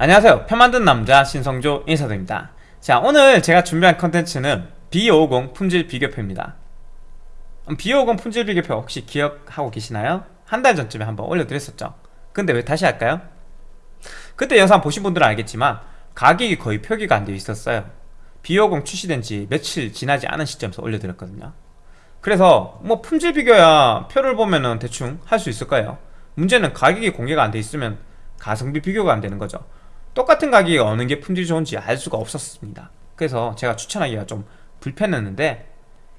안녕하세요. 편 만든 남자 신성조 인사드립니다. 자 오늘 제가 준비한 컨텐츠는 B550 품질 비교표입니다. B550 품질 비교표 혹시 기억하고 계시나요? 한 달 전쯤에 한번 올려드렸었죠. 근데 왜 다시 할까요? 그때 영상 보신 분들은 알겠지만 가격이 거의 표기가 안 되어 있었어요. B50 출시된 지 며칠 지나지 않은 시점에서 올려드렸거든요. 그래서 뭐 품질 비교야 표를 보면은 대충 할 수 있을 거예요. 문제는 가격이 공개가 안 돼 있으면 가성비 비교가 안 되는 거죠 똑같은 가격이 어느 게 품질이 좋은지 알 수가 없었습니다. 그래서 제가 추천하기가 좀 불편했는데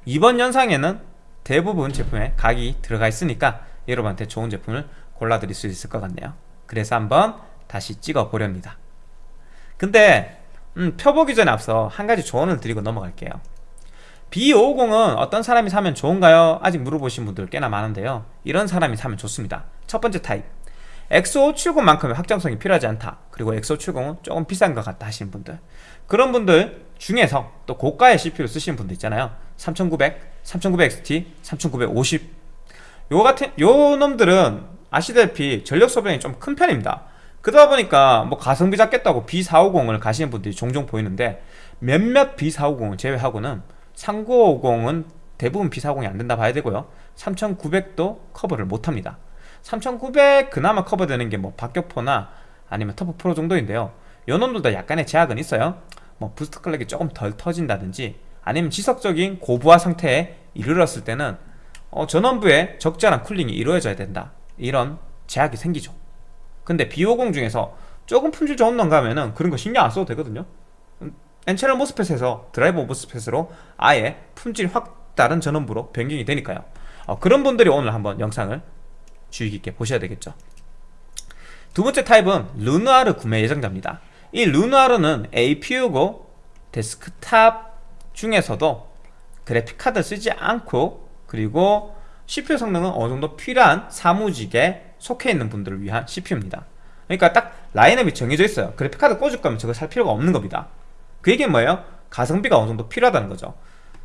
이번 영상에는 대부분 제품에 가격이 들어가 있으니까 여러분한테 좋은 제품을 골라드릴 수 있을 것 같네요. 그래서 한번 다시 찍어 보렵니다. 근데 음, 펴보기 전에 앞서 한 가지 조언을 드리고 넘어갈게요. B550은 어떤 사람이 사면 좋은가요? 아직 물어보신 분들 꽤나 많은데요. 이런 사람이 사면 좋습니다. 첫 번째 타입 X570만큼의 확장성이 필요하지 않다. 그리고 X570은 조금 비싼 것 같다 하시는 분들. 그런 분들 중에서 또 고가의 CPU를 쓰시는 분들 있잖아요. 3900, 3900XT, 3950 요 같은 요 놈들은 아시다시피 전력 소비량이 좀 큰 편입니다. 그러다 보니까 뭐 가성비 잡겠다고 B450을 가시는 분들이 종종 보이는데 몇몇 B450을 제외하고는 3950은 대부분 B450이 안 된다 봐야 되고요. 3900도 커버를 못합니다 3900 그나마 커버되는 게 뭐 박격포나 아니면 TUF Pro 정도인데요. 요놈들도 약간의 제약은 있어요. 뭐 boost clock이 조금 덜 터진다든지 아니면 지속적인 고부하 상태에 이르렀을 때는 어, 전원부에 적절한 cooling이 이루어져야 된다. 이런 제약이 생기죠. 근데 B50 중에서 조금 품질 좋은 놈 가면은 그런 거 신경 안 써도 되거든요. N채널 MOSFET에서 드라이버 MOSFET으로 아예 품질 확 다른 전원부로 변경이 되니까요. 어, 그런 분들이 오늘 한번 영상을 주의 깊게 보셔야 되겠죠. 두 번째 타입은 Renoir 구매 예정자입니다. 이 Renoir는 APU고 데스크탑 중에서도 그래픽카드 쓰지 않고 그리고 CPU 성능은 어느정도 필요한 사무직에 속해 있는 분들을 위한 CPU입니다. 그러니까 딱 라인업이 정해져 있어요. 그래픽카드 꽂을 거면 저거 살 필요가 없는 겁니다. 그 얘기는 뭐예요? 가성비가 어느 정도 필요하다는 거죠.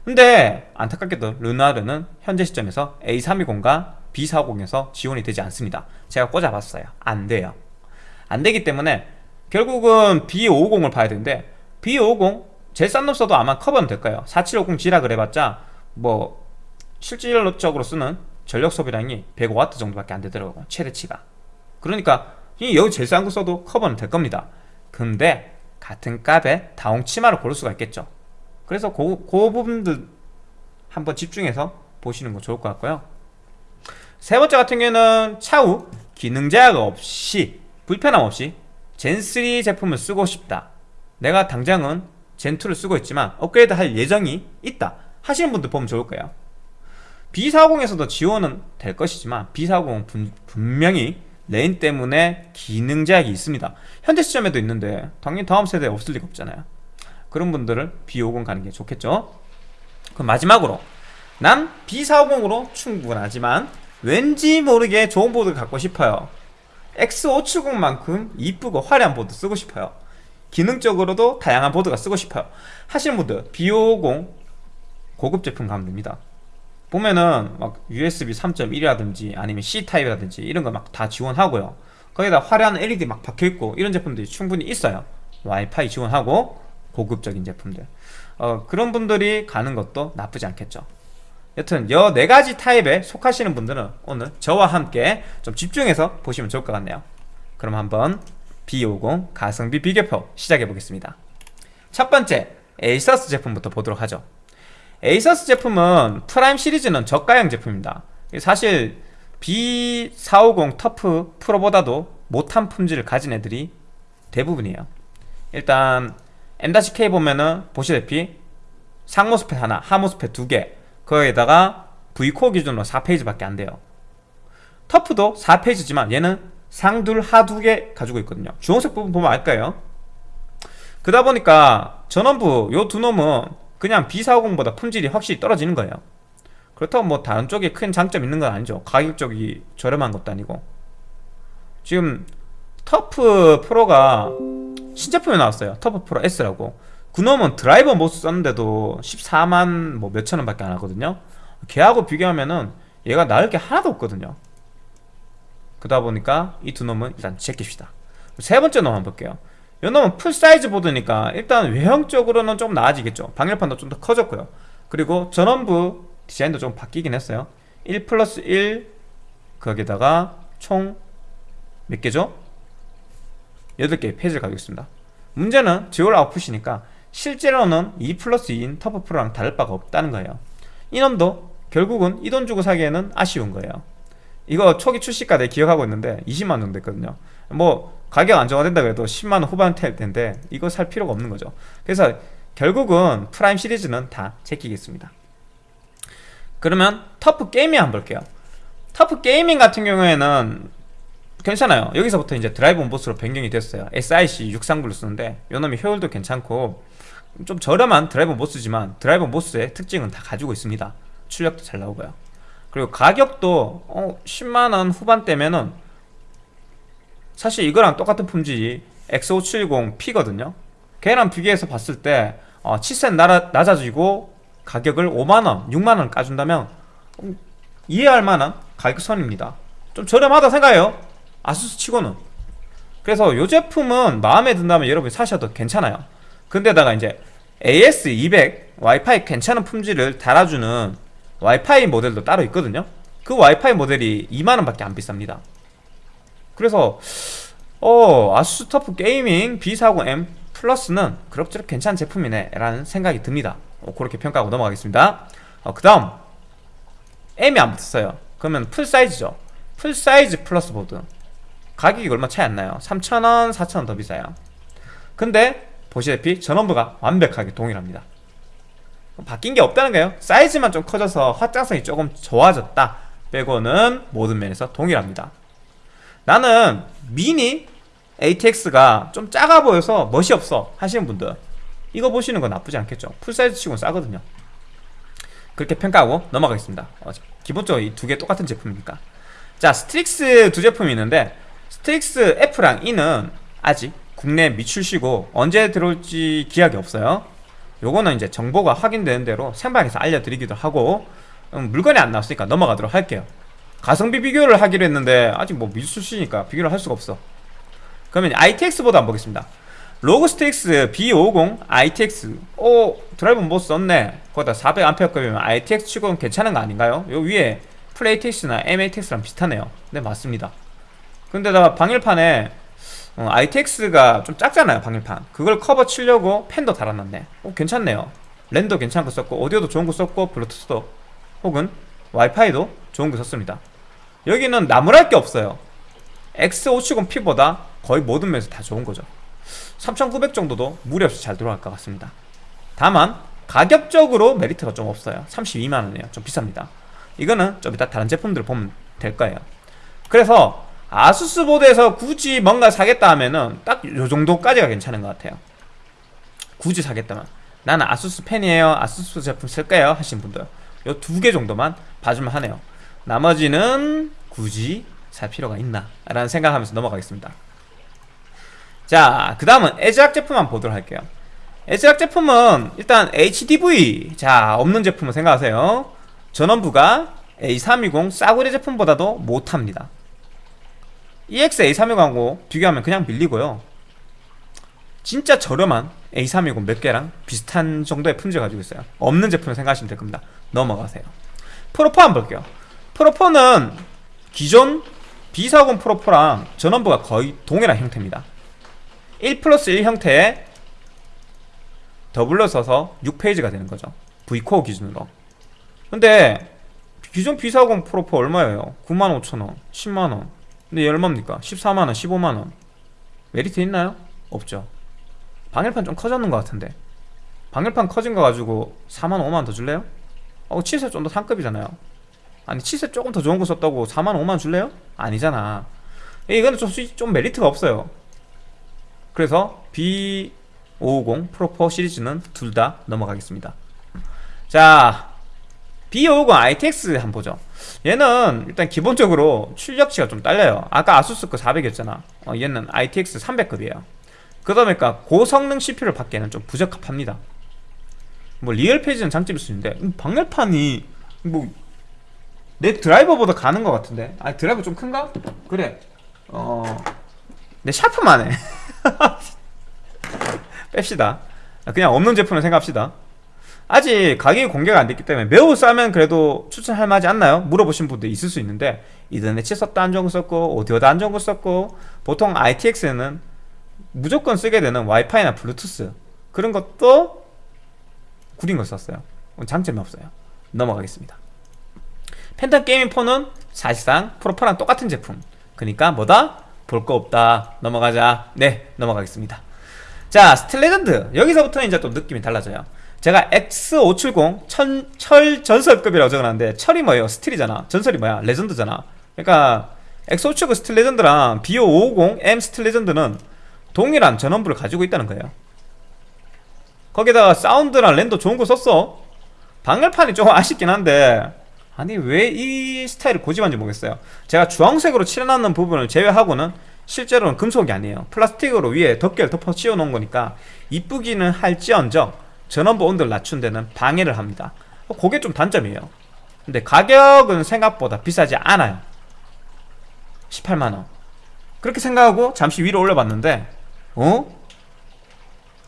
근데 안타깝게도 루나르는 현재 시점에서 A320과 B450에서 지원이 되지 않습니다. 제가 꽂아봤어요. 안 돼요. 안 되기 때문에 결국은 B550을 봐야 되는데 B550 제일 싼 놈 써도 아마 커버는 될 거예요. 4750G라 그래봤자 뭐 실질적으로 쓰는 전력 소비량이 105W 정도밖에 안 되더라고요 최대치가. 그러니까 여기 제일 싼 거 써도 커버는 될 겁니다. 근데 같은 값에 다용 치마를 고를 수가 있겠죠. 그래서 그, 그 부분들 한번 집중해서 보시는 거 좋을 것 같고요 세 번째 같은 경우는 차후 기능 제약 없이 불편함 없이 젠3 제품을 쓰고 싶다. 내가 당장은 젠2를 쓰고 있지만 업그레이드 할 예정이 있다. 하시는 분들 보면 좋을 거예요. B40에서도 지원은 될 것이지만 B40은 분, 분명히 lane 때문에 기능 제약이 있습니다. 현재 시점에도 있는데 당연히 다음 세대에 없을 리가 없잖아요. 그런 분들은 B50 가는 게 좋겠죠? 그럼 마지막으로 난 B450으로 충분하지만 왠지 모르게 좋은 보드를 갖고 싶어요. X570만큼 이쁘고 화려한 보드 쓰고 싶어요. 기능적으로도 다양한 보드가 쓰고 싶어요. 하시는 분들 B550 고급 제품 가면 됩니다. 보면은 막 USB 3.1이라든지 아니면 C타입이라든지 이런 거 막 다 지원하고요. 거기다 화려한 LED 막 박혀있고 이런 제품들이 충분히 있어요. 와이파이 지원하고 고급적인 제품들. 어, 그런 분들이 가는 것도 나쁘지 않겠죠 여튼 여 네 가지 타입에 속하시는 분들은 오늘 저와 함께 좀 집중해서 보시면 좋을 것 같네요. 그럼 한번 B50 가성비 비교표 시작해 보겠습니다. 첫 번째 ASUS 제품부터 보도록 하죠. ASUS 제품은 Prime 시리즈는 저가형 제품입니다. 사실 B450 TUF Pro보다도 못한 품질을 가진 애들이 대부분이에요. 일단 M-K 보면은 보시다시피 상MOSFET 하나, 하MOSFET 두개 거기에다가 V core 기준으로 4 phase밖에 안 돼요. TUF도 4 phase지만 얘는 상둘 하두 개 가지고 있거든요. 주황색 부분 보면 알까요? 그러다 보니까 전원부 요 두 놈은 그냥 B450보다 품질이 확실히 떨어지는 거예요. 그렇다고 뭐 다른 쪽에 큰 장점 있는 건 아니죠. 가격적이 저렴한 것도 아니고. 지금 TUF Pro가 신제품이 나왔어요. TUF Pro S라고 그놈은 드라이버 MOS 썼는데도 14만 뭐 몇천원 밖에 안 하거든요. 걔하고 비교하면은 얘가 나을 게 하나도 없거든요. 그러다 보니까 이 두 놈은 일단 제낍시다. 세 번째 놈 한번 볼게요. 요 놈은 full size 보드니까 일단 외형적으로는 좀 나아지겠죠. 방열판도 좀 더 커졌고요. 그리고 전원부 디자인도 좀 바뀌긴 했어요. 1 플러스 1 거기다가 총 몇 개죠? 8개의 phase를 가지고 있습니다. 문제는 dual output이니까 실제로는 2 플러스 2인 TUF Pro랑 다를 바가 없다는 거예요. 이놈도 결국은 이 돈 주고 사기에는 아쉬운 거예요. 이거 초기 출시가 내 기억하고 있는데 20만 원 됐거든요. 뭐 가격 안정화된다 그래도 10만원 후반대일 텐데 이거 살 필요가 없는 거죠. 그래서 결국은 Prime 시리즈는 다 제끼겠습니다. 그러면 TUF Gaming 한번 볼게요. TUF Gaming 같은 경우에는 괜찮아요. 여기서부터 이제 드라이브 MOS로 변경이 됐어요. SIC 639를 쓰는데 요놈이 효율도 괜찮고 좀 저렴한 드라이브 MOS지만 드라이브 MOS의 특징은 다 가지고 있습니다. 출력도 잘 나오고요. 그리고 가격도 어, 10만원 후반대면은 사실 이거랑 똑같은 품질이 X570P거든요. 걔랑 비교해서 봤을 때 어, 나라, 낮아지고 가격을 5만원, 6만원 까준다면 음, 이해할 만한 가격선입니다. 좀 저렴하다 생각해요. 아수스 치고는. 그래서 이 제품은 마음에 든다면 여러분이 사셔도 괜찮아요 근데다가 이제 AX200 와이파이 괜찮은 품질을 달아주는 와이파이 모델도 따로 있거든요. 그 와이파이 모델이 2만원 밖에 안 비쌉니다. 그래서 어 아수스 터프 게이밍 B40M 플러스는 그럭저럭 괜찮은 제품이네 라는 생각이 듭니다. 어, 그렇게 평가하고 넘어가겠습니다. 어, 그 다음. M이 안 붙었어요. 그러면 full size죠. full size Plus 보드. 가격이 얼마 차이 안 나요. 3,000원, 4,000원 더 비싸요. 근데 보시다시피 전원부가 완벽하게 동일합니다. 바뀐 게 없다는 거예요. 사이즈만 좀 커져서 확장성이 조금 좋아졌다 빼고는 모든 면에서 동일합니다. 나는 미니 ATX가 좀 작아 보여서 멋이 없어 하시는 분들 이거 보시는 건 나쁘지 않겠죠. full size 치고는 싸거든요. 그렇게 평가하고 넘어가겠습니다. 어, 기본적으로 이 두 개 똑같은 제품이니까. 자 Strix 두 제품이 있는데 Strix F랑 E는 아직 국내 미출시고 언제 들어올지 기약이 없어요. 요거는 이제 정보가 확인되는 대로 생방에서 알려드리기도 하고 음, 물건이 안 나왔으니까 넘어가도록 할게요. 가성비 비교를 하기로 했는데 아직 뭐 미출시니까 비교를 할 수가 없어. 그러면 ITX 보드 한번 보겠습니다. ROG Strix B50 ITX 오 드라이브 MOS 썼네. 거기다 400A급이면 ITX 치고는 괜찮은 거 아닌가요? 요 위에 FLATX나 MATX랑 비슷하네요. 네 맞습니다. 근데다가 방열판에 어, ITX가 좀 작잖아요 방열판. 그걸 커버 치려고 펜도 달아놨네. 어, 괜찮네요. 랜도 괜찮은 거 썼고 오디오도 좋은 거 썼고 블루투스도 혹은 와이파이도 좋은 거 썼습니다. 여기는 나무랄 게 없어요. X570P보다 거의 모든 면에서 다 좋은 거죠. 3900 정도도 무리 없이 잘 들어갈 것 같습니다. 다만 가격적으로 메리트가 좀 없어요. 32만원이에요. 좀 비쌉니다. 이거는 좀 이따 다른 제품들을 보면 될 거예요. 그래서 아수스 보드에서 굳이 뭔가 사겠다 하면은 딱 요 정도까지가 괜찮은 것 같아요. 굳이 사겠다면 나는 아수스 팬이에요. 아수스 제품 쓸까요? 하신 분들. 요 두 개 정도만 봐주면 하네요. 나머지는 굳이 살 필요가 있나? 라는 생각하면서 넘어가겠습니다. 자 그 다음은 에즈락 제품 한번 보도록 할게요. 에즈락 제품은 일단 HDV 자 없는 제품을 생각하세요. 전원부가 A320 싸구려 제품보다도 못합니다 EX A320하고 비교하면 그냥 밀리고요. 진짜 저렴한 A320 몇 개랑 비슷한 정도의 품질 가지고 있어요. 없는 제품을 생각하시면 될 겁니다. 넘어가세요. 프로포 한번 볼게요. 프로포는 기존 B40 Pro4랑 전원부가 거의 동일한 형태입니다. 1 플러스 1 형태에 doubler 써서 6 phase가 되는 거죠. V core 기준으로. 근데 기존 B40 Pro4 얼마예요? 95,000원 10만원 근데 얘 얼마입니까? 14만원 15만원 메리트 있나요? 없죠 방열판 좀 커졌는 것 같은데 방열판 커진 거 가지고 4만 5만 더 줄래요? 어 칠세 좀 더 상급이잖아요 아니 칠세 조금 더 좋은 거 썼다고 4만 5만 줄래요? 아니잖아 이거는 좀, 좀 메리트가 없어요 그래서 B550 프로포 시리즈는 둘 다 넘어가겠습니다 자 B550 ITX 한번 보죠 얘는 일단 기본적으로 출력치가 좀 딸려요. 아까 아수스 거 400이었잖아. 어, 얘는 ITX 300급이에요. 그러다 보니까 고성능 CPU를 받기에는 좀 부적합합니다. 뭐 real phase는 장점일 수 있는데 음, 방열판이 뭐 내 드라이버보다 가는 것 같은데. 아 드라이버 좀 큰가? 그래. 어 내 샤프만 해. 뺍시다. 그냥 없는 제품을 생각합시다 아직 가격이 공개가 안 됐기 때문에 매우 싸면 그래도 추천할 만하지 않나요? 물어보신 분도 있을 수 있는데 이더넷치 썼다 안정구 썼고 오디오다 안정구 썼고 보통 ITX는 무조건 쓰게 되는 와이파이나 블루투스 그런 것도 구린 걸 썼어요. 장점이 없어요. 넘어가겠습니다. Phantom Gaming 4는 사실상 Pro4랑 똑같은 제품. 그러니까 뭐다? 볼 거 없다. 넘어가자. 네 넘어가겠습니다. 자 Steel Legend. 여기서부터는 이제 또 느낌이 달라져요 제가 X570 천, 철 전설급이라고 적어놨는데 철이 뭐예요? steel이잖아. 전설이 뭐야? legend잖아. 그러니까 X570 스틸 레전드랑 BO550M 스틸 레전드는 동일한 전원부를 가지고 있다는 거예요. 거기다가 사운드랑 랜도 좋은 거 썼어. 방열판이 조금 아쉽긴 한데 아니 왜 이 스타일을 고집한지 모르겠어요. 제가 주황색으로 칠해놨는 부분을 제외하고는 실제로는 금속이 아니에요. 플라스틱으로 위에 덮개를 덮어 씌워 놓은 거니까 이쁘기는 할지언정 전원부 온도를 낮춘 데는 방해를 합니다 그게 좀 단점이에요 근데 가격은 생각보다 비싸지 않아요 18만원 그렇게 생각하고 잠시 위로 올려봤는데 어?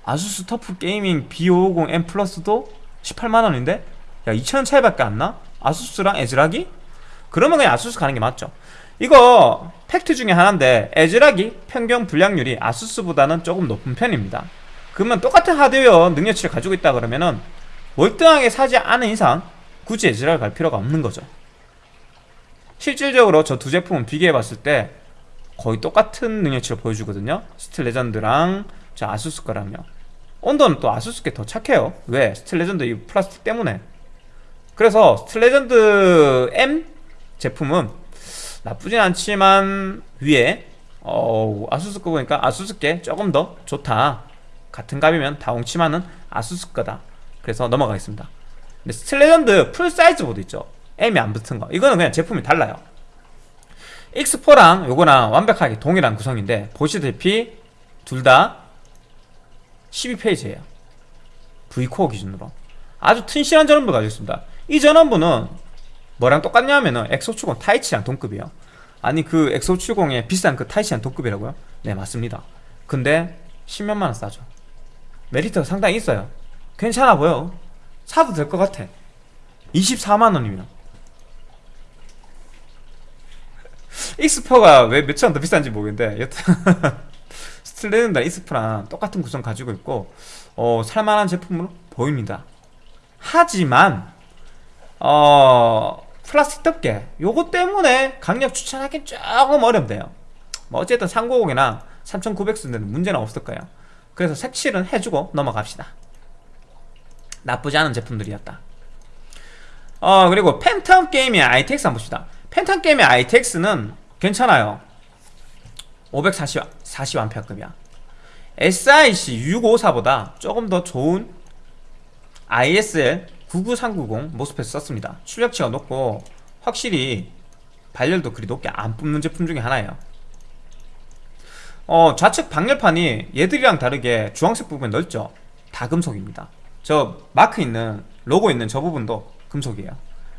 아수스 TUF Gaming B550M Plus도 18만원인데? 야 2천원 차이밖에 안 나? 아수스랑 애즈락이? 그러면 그냥 아수스 가는 게 맞죠 이거 팩트 중에 하나인데 애즈락이 평균 불량률이 아수스보다는 조금 높은 편입니다 그러면 똑같은 하드웨어 능력치를 가지고 있다 그러면은 월등하게 싸지 않은 이상 굳이 애즈락을 갈 필요가 없는 거죠. 실질적으로 저 두 제품은 비교해 봤을 때 거의 똑같은 능력치를 보여주거든요. Steel Legend랑 저 아수스 거랑 하면 온도는 또 아수스 게 더 착해요. 왜? Steel Legend 이 플라스틱 때문에. 그래서 Steel Legend M 제품은 나쁘진 않지만 위에 어 아수스 거 보니까 아수스 게 조금 더 좋다 같은 값이면 다홍치마는 아수스 거다. 그래서 넘어가겠습니다. 근데 Steel Legend full size 보드 있죠? M이 안 붙은 거. 이거는 그냥 제품이 달라요. Ex4랑 요거랑 완벽하게 동일한 구성인데 보시다시피 둘 다 12 phase예요. Vcore 기준으로. 아주 튼실한 전원부를 가지고 있습니다. 이 전원부는 뭐랑 똑같냐면은 X570 Taichi랑 동급이에요. 아니 그 X570의 비싼 그 Taichi랑 동급이라고요? 네 맞습니다. 근데 10몇만원 싸죠 메리트가 상당히 있어요. 괜찮아 보여. 사도 될 것 같아. 24만원이면. 익스퍼가 왜 몇천 원 더 비싼지 모르겠는데 여튼 Steel Legend가 Ex4랑 똑같은 구성 가지고 있고 어, 살만한 제품으로 보입니다. 하지만 어 플라스틱 덮개 요거 때문에 강력 추천하기 조금 어렵대요. 뭐 어쨌든 390이나 3900 쓰는 데는 문제는 없을 거예요 그래서 색칠은 해주고 넘어갑시다. 나쁘지 않은 제품들이었다. 어 그리고 팬텀 게임의 ITX 한번 봅시다. 팬텀 게임의 ITX는 괜찮아요. 540, 40A급이야. SIC 654보다 조금 더 좋은 ISL 99390 모스펫 썼습니다. 출력치가 높고 확실히 발열도 그리 높게 안 뿜는 제품 중에 하나예요 어, 좌측 방열판이 얘들이랑 다르게 주황색 부분이 넓죠? 다 금속입니다. 저 마크 있는 로고 있는 저 부분도 금속이에요.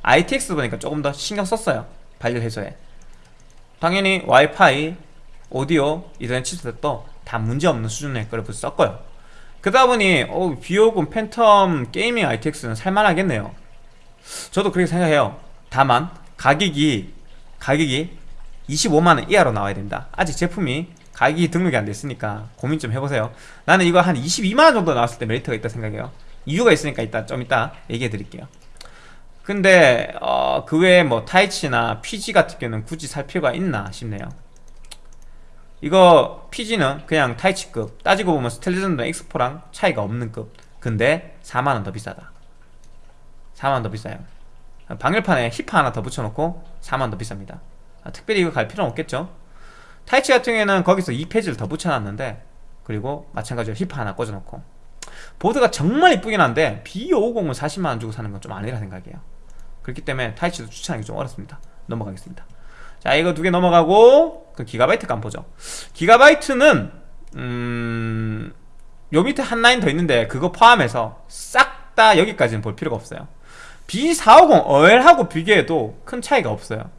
ITX 보니까 조금 더 신경 썼어요. 발열 해소에. 당연히 와이파이, 오디오, 이더넷 칩셋도 다 문제없는 수준의 거를 썼고요. 그러다 보니 어, B550 Phantom Gaming ITX는 살만하겠네요. 저도 그렇게 생각해요. 다만 가격이 가격이 25만원 이하로 나와야 됩니다. 아직 제품이 가격이 등록이 안 됐으니까 고민 좀 해보세요. 나는 이거 한 22만원 정도 나왔을 때 메리트가 있다 생각해요. 이유가 있으니까 이따 좀 이따 얘기해 드릴게요. 근데 어, 그 외에 뭐 Taichi나 PG 같은 경우는 굳이 살 필요가 있나 싶네요. 이거 PG는 그냥 Taichi급 따지고 보면 스텔리전드 X4랑 차이가 없는 급. 근데 4만원 더 비싸다. 4만원 더 비싸요. 방열판에 히파 하나 더 붙여놓고 4만원 더 비쌉니다. 아, 특별히 이거 갈 필요는 없겠죠 Taichi 같은 경우에는 거기서 2 phase를 더 붙여놨는데 그리고 마찬가지로 히파 하나 꽂아놓고. 보드가 정말 이쁘긴 한데 B550을 40만원 주고 사는 건 좀 아니라 생각이에요. 그렇기 때문에 Taichi도 추천하기 좀 어렵습니다. 넘어가겠습니다. 자 이거 두 개 넘어가고 그 기가바이트 가 보죠. 기가바이트는 음... 요 밑에 한 라인 더 있는데 그거 포함해서 싹 다 여기까지는 볼 필요가 없어요. B450 OL하고 비교해도 큰 차이가 없어요.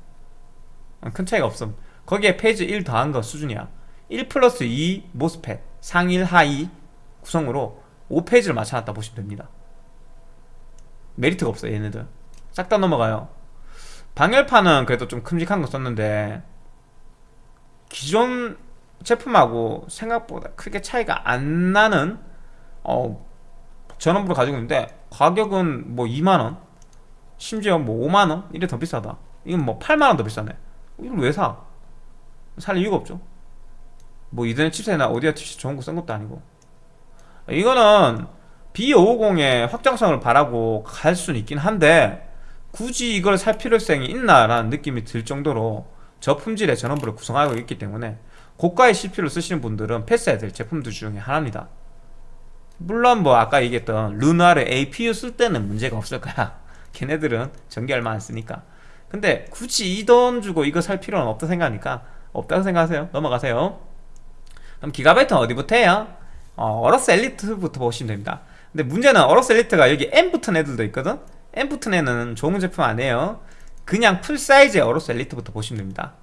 어, 큰 차이가 없음 거기에 phase 1 더한 거 수준이야. 1 플러스 2 MOSFET 상일 하이 구성으로 5 phase를 맞춰놨다 보시면 됩니다. 메리트가 없어요 얘네들. 싹 다 넘어가요. 방열판은 그래도 좀 큼직한 거 썼는데 기존 제품하고 생각보다 크게 차이가 안 나는 어, 전원부를 가지고 있는데 가격은 뭐 2만원 심지어 뭐 5만원? 이래 더 비싸다. 이건 뭐 8만원 더 비싸네. 이걸 왜 사? 살 이유가 없죠. 뭐 이더넷 칩셋이나 오디오 칩셋 좋은 거 쓴 것도 아니고. 이거는 B550의 확장성을 바라고 갈 수는 있긴 한데 굳이 이걸 살 필요성이 있나라는 느낌이 들 정도로 저품질의 전원부를 구성하고 있기 때문에 고가의 CPU를 쓰시는 분들은 패스해야 될 제품들 중에 하나입니다. 물론 뭐 아까 얘기했던 르나르 APU 쓸 때는 문제가 없을 거야. 걔네들은 전기 얼마 안 쓰니까. 근데 굳이 이 돈 주고 이거 살 필요는 없다 생각하니까 없다고 생각하세요? 넘어가세요. 그럼 기가바이트는 어디부터 해요? 어, AORUS Elite부터 보시면 됩니다. 근데 문제는 AORUS Elite가 여기 M 붙은 애들도 있거든? M 붙은 애는 좋은 제품 아니에요. 그냥 full size의 AORUS Elite부터 보시면 됩니다.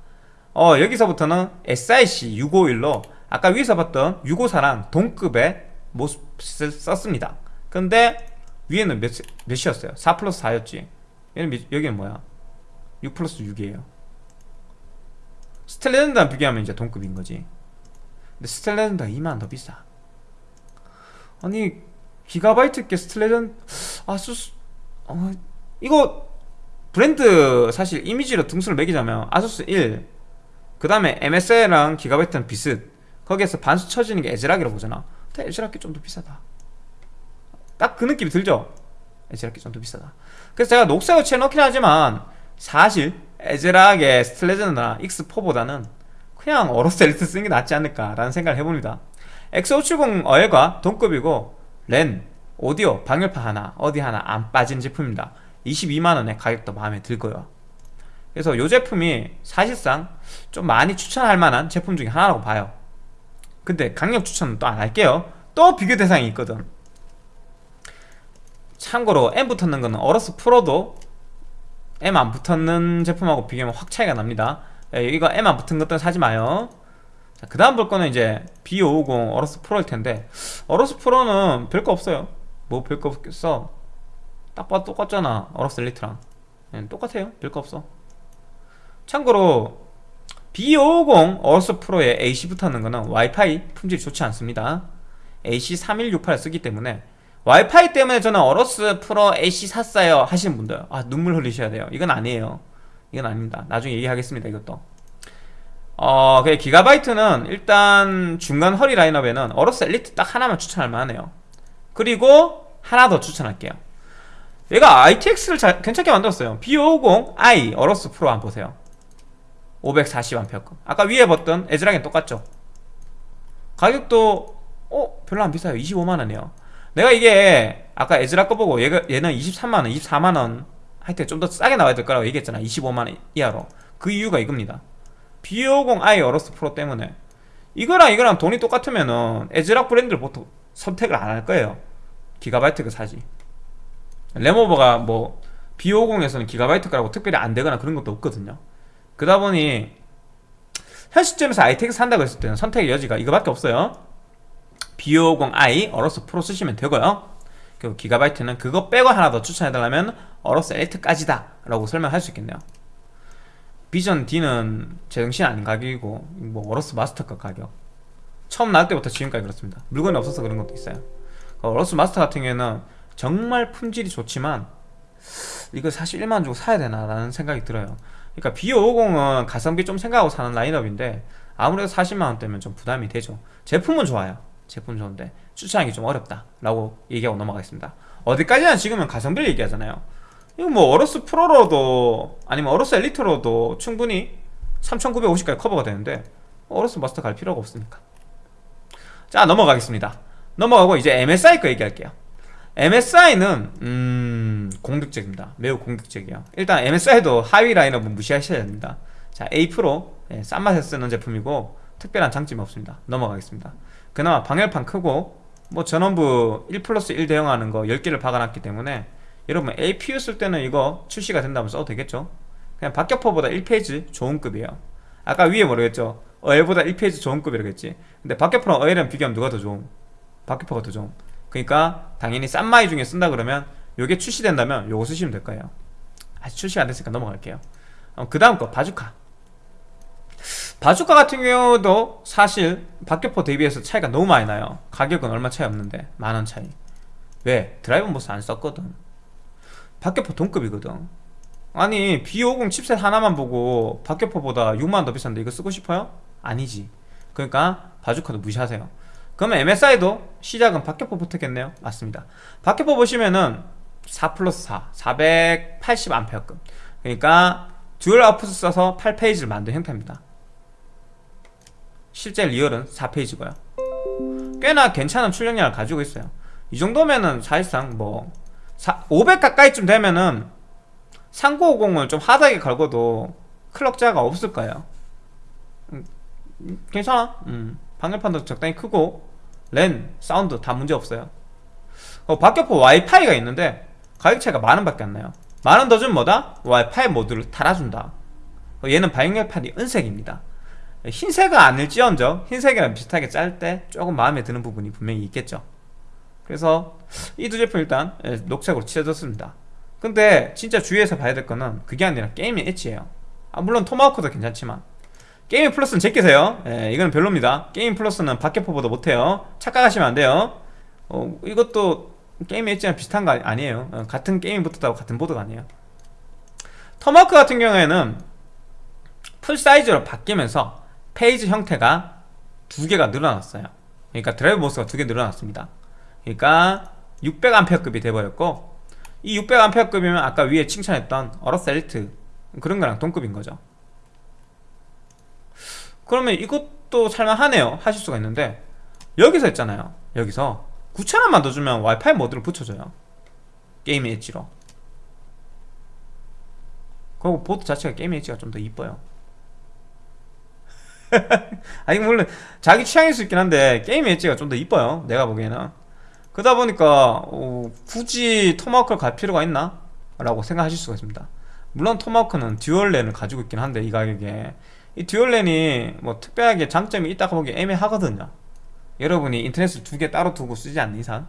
어 여기서부터는 SIC 651로 아까 위에서 봤던 654랑 동급의 MOSFET을 썼습니다. 근데 위에는 몇, 몇이었어요? 4 플러스 4였지. 여기는, 여기는 뭐야? 6 플러스 6이에요 Steel Legend랑 비교하면 이제 동급인 거지 근데 Steel Legend가 2만원 더 비싸 아니 기가바이트 게 Steel Legend 아수스 어, 이거 브랜드 사실 이미지로 등수를 매기자면 아수스 1, 그 다음에 MSI랑 기가바이트는 비슷. 거기에서 반수 쳐지는 게 애즈락이라고 보잖아. 근데 에즈락이 좀 더 비싸다. 딱 그 느낌이 들죠? 에즈락이 좀 더 비싸다. 그래서 제가 녹색을 채놓긴 하지만 사실 에즈락의 스텔레전드나 X4보다는 그냥 어로스 엘리트 쓰는 게 낫지 않을까라는 생각을 해봅니다. X570 어엘과 동급이고 랜, 오디오, 방열판 하나, 어디 하나 안 빠진 제품입니다. 22만원에 가격도 마음에 들고요. 그래서 이 제품이 사실상 좀 많이 추천할 만한 제품 중에 하나라고 봐요. 근데 강력 추천은 또 안 할게요. 또 비교 대상이 있거든. 참고로 M 붙었는 거는 어러스 프로도 M 안 붙었는 제품하고 비교하면 확 차이가 납니다. 예, 이거 M 안 붙은 것들은 사지 마요. 그 다음 볼 거는 이제 B550 어러스 프로일 텐데 어러스 프로는 별거 없어요. 뭐 별거 없겠어. 딱 봐도 똑같잖아 어럭스 엘리트랑. 네, 똑같아요. 별거 없어. 참고로 B550 AORUS Pro AC 붙었는 거는 와이파이 품질이 좋지 않습니다. AC3168 쓰기 때문에 와이파이 때문에 저는 AORUS Pro AC 샀어요 하시는 분들. 아 눈물 흘리셔야 돼요. 이건 아니에요. 이건 아닙니다. 나중에 얘기하겠습니다 이것도. 어, 그 기가바이트는 일단 중간 허리 라인업에는 AORUS Elite 딱 하나만 추천할 만하네요. 그리고 하나 더 추천할게요. 얘가 ITX를 잘, 괜찮게 만들었어요. B550i 어로스 프로 한번 보세요. 540A급. 아까 위에 봤던 에즈랑이 똑같죠? 가격도 어? 별로 안 비싸요. 25만원이에요 내가 이게 아까 에즈라 거 보고 얘가, 얘는 23만원 24만원 하여튼 좀 더 싸게 나와야 될 거라고 얘기했잖아. 25만원 이하로. 그 이유가 이겁니다. B550i 어로스 프로 때문에. 이거랑 이거랑 돈이 똑같으면은 ASRock 브랜드를 보통 선택을 안 할 거예요. 기가바이트가 사지. 램 오버가 뭐 B50에서는 기가바이트라고 특별히 안 되거나 그런 것도 없거든요. 그러다 보니 현 시점에서 ITX 산다고 했을 때는 선택의 여지가 이거밖에 없어요 B50i AORUS Pro 쓰시면 되고요. 그리고 기가바이트는 그거 빼고 하나 더 추천해달라면 AORUS Elite까지다 라고 설명할 수 있겠네요. 비전 D는 제정신 아닌 가격이고 뭐 어로스 마스터급 가격. 처음 나올 때부터 지금까지 그렇습니다. 물건이 없어서 그런 것도 있어요. 어로스 마스터 같은 경우에는 정말 품질이 좋지만 이거 사실 1만원 주고 사야 되나 라는 생각이 들어요. 그러니까 B550은 가성비 좀 생각하고 사는 라인업인데 아무래도 40만원대면 좀 부담이 되죠. 제품은 좋아요 제품 좋은데 추천하기 좀 어렵다 라고 얘기하고 넘어가겠습니다. 어디까지나 지금은 가성비를 얘기하잖아요. 이거 뭐 AORUS Pro로도 아니면 AORUS Elite로도 충분히 3950까지 커버가 되는데 AORUS Master 갈 필요가 없으니까. 자 넘어가겠습니다. 넘어가고 이제 MSI 거 얘기할게요. MSI는 음 공격적입니다. 매우 공격적이에요. 일단 MSI도 하위 라인업은 무시하셔야 됩니다. 자 A Pro 네, 싼 맛에 쓰는 제품이고 특별한 장점이 없습니다. 넘어가겠습니다 그나마 방열판 크고 뭐 전원부 1 플러스 1 대응하는 거 10개를 박아놨기 때문에 여러분 APU 쓸 때는 이거 출시가 된다면 써도 되겠죠? 그냥 박격포보다 1 phase 좋은 급이에요. 아까 위에 모르겠죠? 어엘보다 1 phase 좋은 급이라고 했지? 근데 박격포랑 어엘은 비교하면 누가 더 좋은 박격포가 더좀 그러니까 당연히 싼 마이 중에 쓴다 그러면 요게 출시된다면 요거 쓰시면 될 거예요. 아직 출시가 안 됐으니까 넘어갈게요. 어, 그 다음 거 바주카 바주카 같은 경우도 사실 박격포 대비해서 차이가 너무 많이 나요. 가격은 얼마 차이 없는데 만 원 차이. 왜? Driver MOS 안 썼거든. 박격포 동급이거든. 아니 B50 칩셋 하나만 보고 박격포보다 6만원 더 비싼데 이거 쓰고 싶어요? 아니지. 그러니까 바주카도 무시하세요. 그러면 MSI도 시작은 박격포부터겠네요. 맞습니다. 박격포 보시면은 4 플러스 4 480A급. 그러니까 dual output 써서 8 phase를 만든 형태입니다 실제 real은 4 phase고요. 꽤나 괜찮은 출력량을 가지고 있어요. 이 정도면은 사실상 뭐 500 가까이쯤 되면은 3950을 좀 하드하게 걸고도 클럭 저하가 없을 거예요. 음, 괜찮아. 음, 방열판도 적당히 크고 랜, 사운드 다 문제없어요. 어, 박격포 와이파이가 있는데 가격 차이가 만원 밖에 안 나요. 만원 더 주면 뭐다? 와이파이 모듈을 달아준다. 어, 얘는 방열판이 은색입니다 흰색은 아닐지언정 흰색이랑 비슷하게 짤 때 조금 마음에 드는 부분이 분명히 있겠죠. 그래서 이 두 제품 일단 예, 녹색으로 칠해줬습니다. 근데 진짜 주의해서 봐야 될 거는 그게 아니라 게임의 엣지예요. 아, 물론 Tomahawk도 괜찮지만. Gaming Plus는 제끼세요. 예, 이건 별로입니다. Gaming Plus는 박격포보다 못해요. 착각하시면 안 돼요. 어, 이것도 게임 엣지랑 비슷한 거 아니에요. 어, 같은 Gaming이 붙었다고 같은 보드가 아니에요. 토마호크 같은 경우에는 full size로 바뀌면서 phase 형태가 두 개가 늘어났어요. 그러니까 Driver MOS가 두 개 늘어났습니다. 그러니까 600A급이 돼버렸고 이 600A급이면 아까 위에 칭찬했던 AORUS Elite 그런 거랑 동급인 거죠. 그러면 이것도 살만하네요. 하실 수가 있는데 여기서 했잖아요. 여기서 9,000원만 더 주면 와이파이 모듈을 붙여줘요. 게임 엣지로. 그리고 보드 자체가 게임 엣지가 좀 더 이뻐요 아니 물론 자기 취향일 수 있긴 한데 게임 엣지가 좀 더 이뻐요 내가 보기에는. 그러다 보니까 어, 굳이 Tomahawk를 갈 필요가 있나? 라고 생각하실 수가 있습니다. 물론 Tomahawk는 dual랜을 가지고 있긴 한데 이 가격에. 이 dual랜이 뭐 특별하게 장점이 있다고 보기 애매하거든요. 여러분이 인터넷을 두 개 따로 두고 쓰지 않는 이상.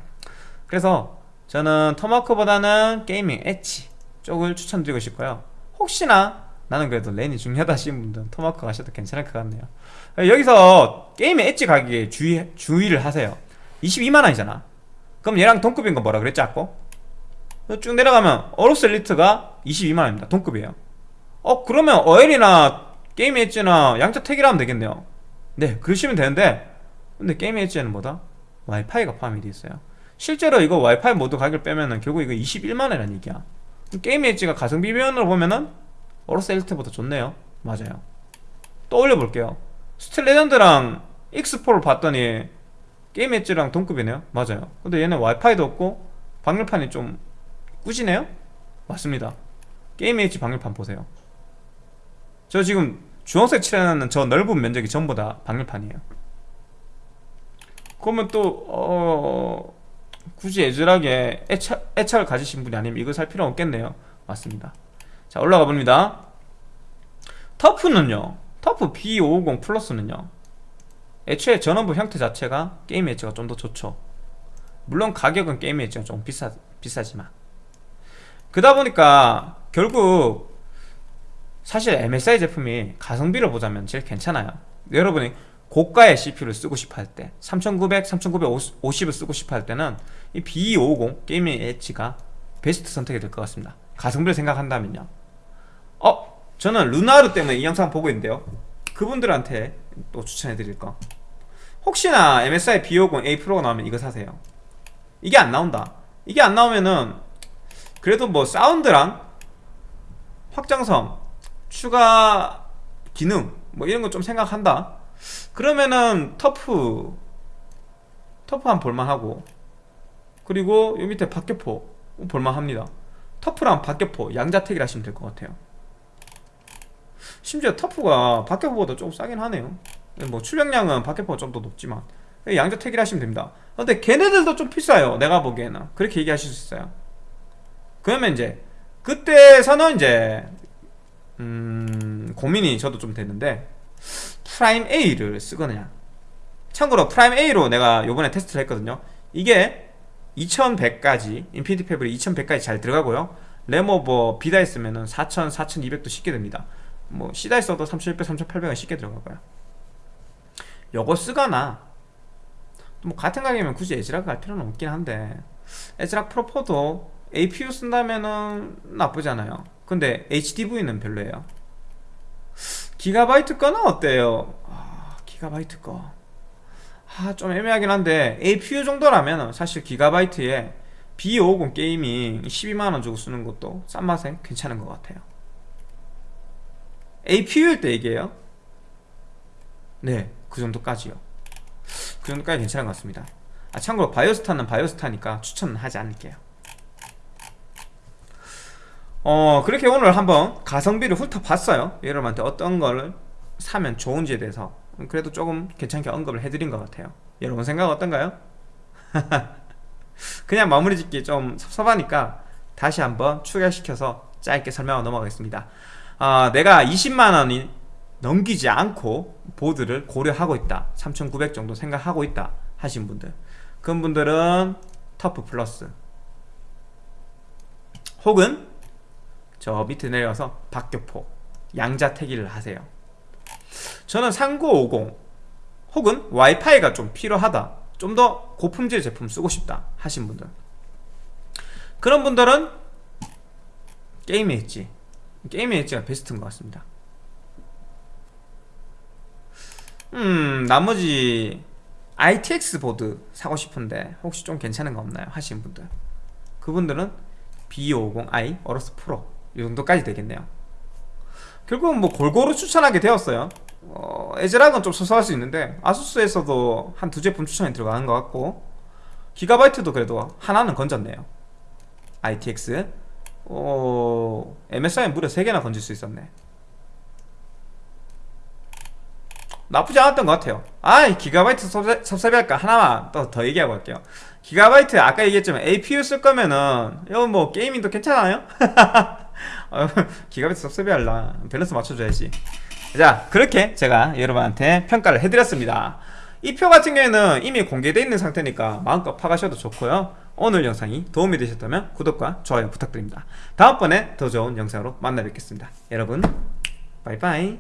그래서 저는 Tomahawk보다는 Gaming Edge 쪽을 추천드리고 싶고요. 혹시나 나는 그래도 랜이 중요하다 하시는 분들은 토마호크 가셔도 괜찮을 것 같네요. 여기서 게임의 엣지 가격에 주의, 주의를 하세요. 22만원이잖아. 그럼 얘랑 동급인 거 뭐라 그랬지 아까? 쭉 내려가면 AORUS Elite가 22만원입니다. 동급이에요. 어 그러면 어엘이나 Gaming Edge나 양자택일하면 되겠네요. 네 그러시면 되는데 근데 게임 엣지에는 뭐다? 와이파이가 포함이 되어 있어요. 실제로 이거 와이파이 모듈 가격을 빼면은 결국 이거 21만원이라는 얘기야. 게임 엣지가 가성비 면으로 보면은 AORUS Elite보다 좋네요. 맞아요. 또 올려볼게요. Steel Legend랑 X4를 봤더니 게임 엣지랑 동급이네요. 맞아요. 근데 얘는 와이파이도 없고 방열판이 좀 꾸지네요? 맞습니다. 게임 엣지 방열판 보세요. 저 지금 주황색 칠해놨는 저 넓은 면적이 전부 다 방열판이에요. 그러면 또 어... 굳이 애절하게 애착, 애착을 가지신 분이 아니면 이거 살 필요 없겠네요. 맞습니다 자 올라가 봅니다. 터프는요 터프 B550 플러스는요 애초에 전원부 형태 자체가 게임 엣지가 좀 더 좋죠. 물론 가격은 게임 엣지가 좀 비싸, 비싸지만. 그러다 보니까 결국 사실 MSI 제품이 가성비를 보자면 제일 괜찮아요. 여러분이 고가의 CPU를 쓰고 싶어 할 때 3900, 3950을 쓰고 싶어 할 때는 이 B250 Gaming Edge가 베스트 선택이 될 것 같습니다 가성비를 생각한다면요? 어? 저는 르누아르 때문에 이 영상 보고 있는데요. 그분들한테 또 추천해 드릴 거. 혹시나 MSI B50 A 프로가 나오면 이거 사세요. 이게 안 나온다. 이게 안 나오면은 그래도 뭐 사운드랑 확장성 추가 기능 뭐 이런 거 좀 생각한다. 그러면은 터프 터프 한 볼만하고. 그리고 요 밑에 박격포 볼만합니다 터프랑 박격포 양자택일 하시면 될 것 같아요. 심지어 TUF가 박격포보다 조금 싸긴 하네요. 뭐 출력량은 박격포가 좀 더 높지만. 양자택일 하시면 됩니다. 근데 걔네들도 좀 비싸요 내가 보기에는. 그렇게 얘기하실 수 있어요. 그러면 이제 그때서는 이제 음 고민이 저도 좀 됐는데 PRIME A를 쓰거나 참고로 PRIME A로 내가 요번에 테스트를 했거든요. 이게 2100까지 Infinity Fabric 2100까지 잘 들어가고요. 램오버 B다 있으면은 4000, 4200도 쉽게 됩니다. 뭐 C다 있어도 3600, 3800은 쉽게 들어가고요. 요거 쓰거나 뭐 같은 가격이면 굳이 에즈락 갈 필요는 없긴 한데 에즈락 프로4도 APU 쓴다면은 나쁘잖아요. 근데 HDV는 별로예요. 기가바이트 거는 어때요? 아, 기가바이트 거. 아, 좀 애매하긴 한데 APU 정도라면 사실 기가바이트에 B550 게이밍 12만원 주고 쓰는 것도 싼 맛에 괜찮은 것 같아요. APU일 때 얘기해요? 네, 그 정도까지요. 그 정도까지 괜찮은 것 같습니다. 아, 참고로 바이오스타는 바이오스타니까 추천은 하지 않을게요. 어 그렇게 오늘 한번 가성비를 훑어봤어요 여러분한테 어떤 거를 사면 좋은지에 대해서 그래도 조금 괜찮게 언급을 해드린 것 같아요. 여러분 생각 어떤가요? 그냥 마무리 짓기 좀 섭섭하니까 다시 한번 추가시켜서 짧게 설명하고 넘어가겠습니다. 어, 내가 20만원이 넘기지 않고 보드를 고려하고 있다. 3900 정도 생각하고 있다 하신 분들. 그런 분들은 터프 플러스. 혹은 저 밑에 내려서 박격포 양자택일을 하세요 저는 3950 혹은 와이파이가 좀 필요하다 좀 더 고품질 제품 쓰고 싶다 하신 분들. 그런 분들은 게임의 엣지. 게임의 엣지가 베스트인 것 같습니다. 음 나머지 ITX 보드 사고 싶은데 혹시 좀 괜찮은 거 없나요? 하시는 분들. 그분들은 B550i AORUS Pro 이 정도까지 되겠네요. 결국은 뭐 골고루 추천하게 되었어요 어, 에즈락은 좀 소소할 수 있는데 아수스에서도 한 두 제품 추천이 들어가는 것 같고 기가바이트도 그래도 하나는 건졌네요. ITX 어, MSI는 무려 3개나 건질 수 있었네. 나쁘지 않았던 것 같아요. 아 기가바이트 섭섭, 섭섭할까? 하나만 또 더 얘기하고 갈게요. 기가바이트 아까 얘기했지만 APU 쓸 거면은 이거 뭐 게이밍도 괜찮아요? 어, 기가바이트 섭섭해할라. 밸런스 맞춰줘야지 자 그렇게 제가 여러분한테 평가를 해드렸습니다. 이 표 같은 경우에는 이미 공개되어 있는 상태니까 마음껏 파가셔도 좋고요. 오늘 영상이 도움이 되셨다면 구독과 좋아요 부탁드립니다. 다음번에 더 좋은 영상으로 만나 뵙겠습니다. 여러분 바이바이